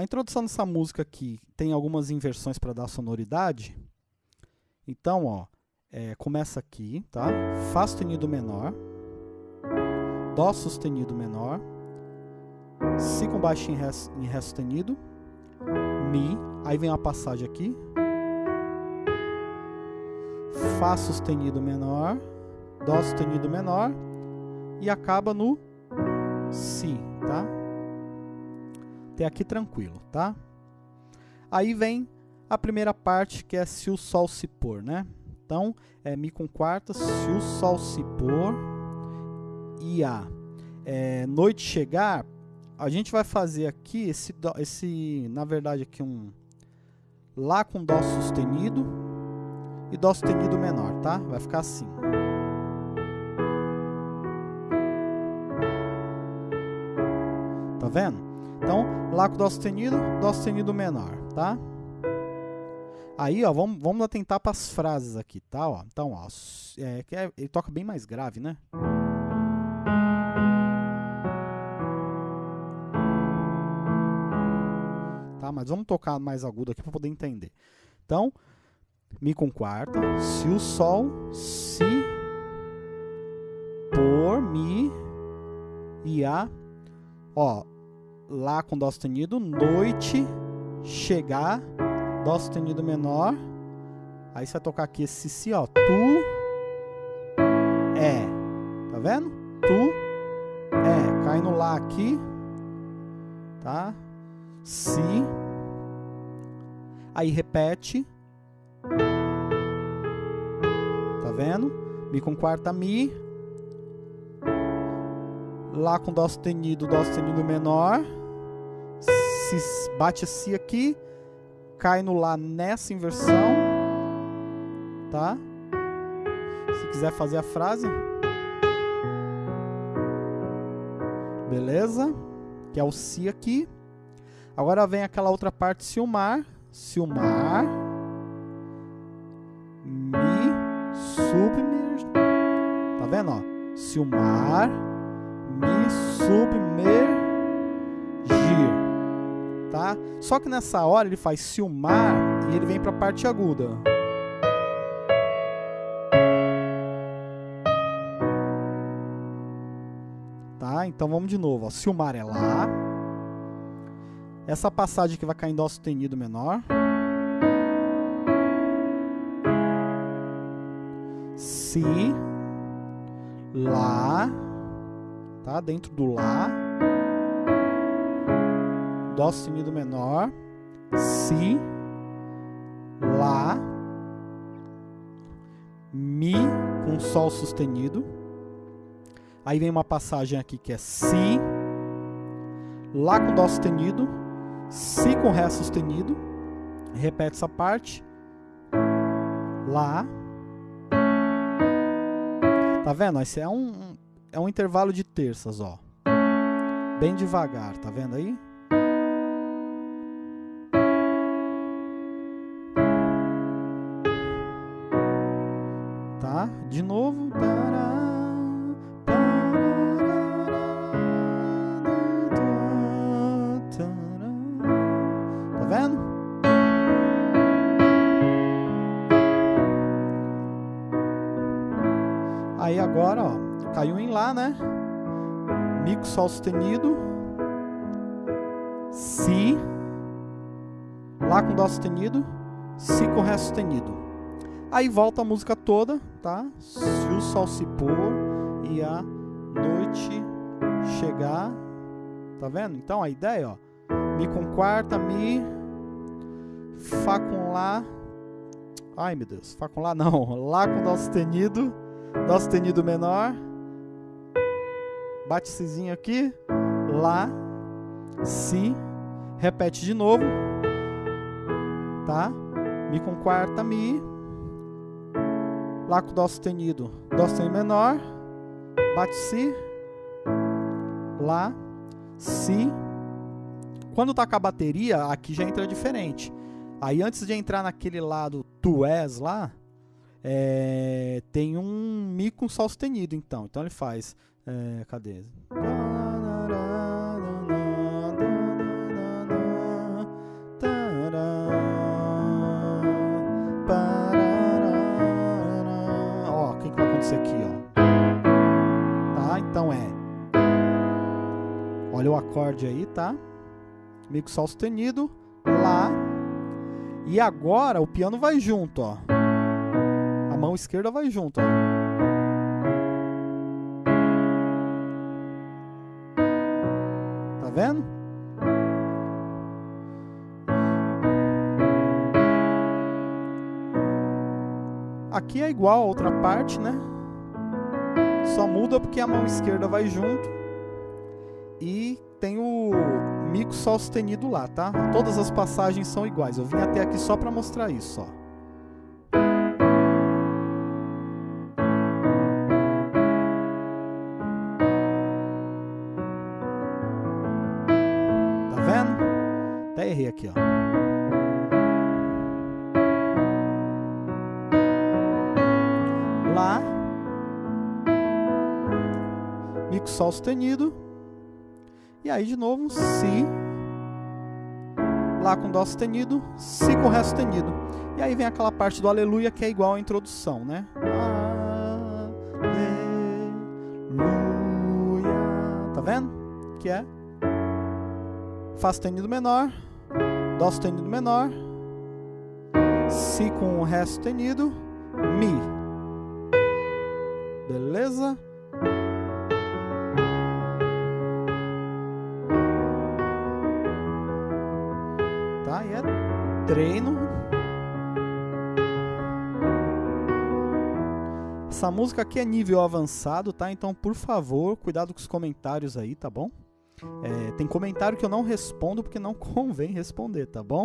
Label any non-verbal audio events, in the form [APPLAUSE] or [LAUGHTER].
A introdução dessa música aqui tem algumas inversões para dar sonoridade. Então, ó, é, começa aqui, tá? Fá sustenido menor, Dó sustenido menor, Si com baixo em Ré, em Ré sustenido, Mi, aí vem uma passagem aqui, Fá sustenido menor, Dó sustenido menor e acaba no Si, tá? Até aqui tranquilo, tá? Aí vem a primeira parte que é se o sol se pôr, né? Então, é Mi com quarta, se o sol se pôr e a é, noite chegar, a gente vai fazer aqui esse, esse, na verdade aqui um Lá com Dó sustenido e Dó sustenido menor, tá? Vai ficar assim. Tá vendo? Então, Lá com Dó sustenido, Dó sustenido menor, tá? Aí, ó, vamos, vamos atentar para as frases aqui, tá? Ó, então, ó, é, é, ele toca bem mais grave, né? Tá? Mas vamos tocar mais agudo aqui para poder entender. Então, Mi com quarta, se o Sol se por Mi e a ó, Lá com Dó sustenido, noite chegar Dó sustenido menor. Aí você vai tocar aqui esse Si, ó. Tu é. Tá vendo? Tu é. Cai no Lá aqui. Tá? Si. Aí repete. Tá vendo? Mi com quarta Mi. Lá com Dó sustenido, Dó sustenido menor. Si, bate Si aqui cai no Lá nessa inversão, tá? Se quiser fazer a frase. Beleza? Que é o Si aqui. Agora vem aquela outra parte, se o mar. Se o mar me submergir. Tá vendo, ó? Se o mar Só que nessa hora ele faz o mar e ele vem para a parte aguda. Tá? Então vamos de novo, ó. O mar é lá. Essa passagem que vai cair em dó sustenido menor. Si lá, tá? Dentro do lá Dó sustenido menor, Si, Lá, Mi com Sol sustenido. Aí vem uma passagem aqui que é Si, Lá com Dó sustenido, Si com Ré sustenido. Repete essa parte. Lá. Tá vendo? Esse é um, é um intervalo de terças, ó. Bem devagar, tá vendo aí? De novo. Tá vendo? Aí agora, ó, caiu em Lá, né? Mi com Sol sustenido. Si. Lá com Dó sustenido. Si com Ré sustenido. Aí volta a música toda, tá? Se o sol se pôr e a noite chegar. Tá vendo? Então a ideia, ó. Mi com quarta, Mi. Fá com Lá. Ai, meu Deus. Fá com Lá não. [LAUGHS] Lá com Dó sustenido. Dó sustenido menor. Bate Cizinho aqui. Lá. Si. Repete de novo. Tá? Mi com quarta, Mi. Lá com Dó sustenido, Dó sustenido menor, bate Si, Lá, Si. Quando toca a bateria, aqui já entra diferente. Aí antes de entrar naquele lado Tu és lá, é, tem um Mi com Sol sustenido, então. Então ele faz. É, cadê? Acorde aí, tá? Com Sol sustenido, Lá. E agora o piano vai junto, ó. A mão esquerda vai junto, ó. Tá vendo? Aqui é igual a outra parte, né? Só muda porque a mão esquerda vai junto. E tem o mico sol sustenido lá, tá? Todas as passagens são iguais. Eu vim até aqui só para mostrar isso, ó. Tá errei aqui, ó. Lá. Mico sol sustenido. E aí de novo, Si. Lá com Dó sustenido, Si com Ré sustenido. E aí vem aquela parte do Aleluia que é igual à introdução, né? Aleluia. Tá vendo? Que é Fá sustenido menor, Dó sustenido menor, Si com Ré sustenido, Mi. Beleza? Treino. Essa música aqui é nível avançado, tá? Então, por favor, cuidado com os comentários aí, tá bom? É, tem comentário que eu não respondo porque não [LAUGHS] convém responder, tá bom?